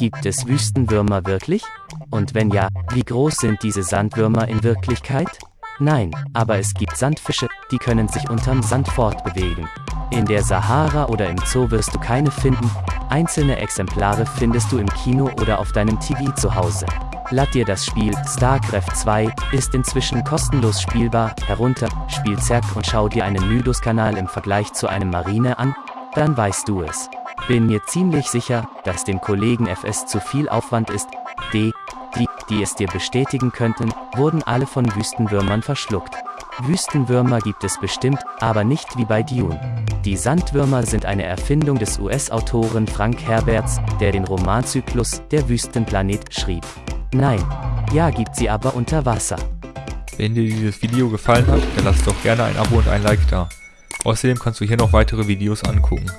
Gibt es Wüstenwürmer wirklich? Und wenn ja, wie groß sind diese Sandwürmer in Wirklichkeit? Nein, aber es gibt Sandfische, die können sich unterm Sand fortbewegen. In der Sahara oder im Zoo wirst du keine finden, einzelne Exemplare findest du im Kino oder auf deinem TV zu Hause. Lad dir das Spiel StarCraft 2, ist inzwischen kostenlos spielbar, herunter, spiel Zerg und schau dir einen Mydos-Kanal im Vergleich zu einem Marine an, dann weißt du es. Bin mir ziemlich sicher, dass dem Kollegen FS zu viel Aufwand ist, D, die, die es dir bestätigen könnten, wurden alle von Wüstenwürmern verschluckt. Wüstenwürmer gibt es bestimmt, aber nicht wie bei Dune. Die Sandwürmer sind eine Erfindung des US-Autoren Frank Herberts, der den Romanzyklus Der Wüstenplanet schrieb. Nein, ja gibt sie aber unter Wasser. Wenn dir dieses Video gefallen hat, dann lass doch gerne ein Abo und ein Like da. Außerdem kannst du hier noch weitere Videos angucken.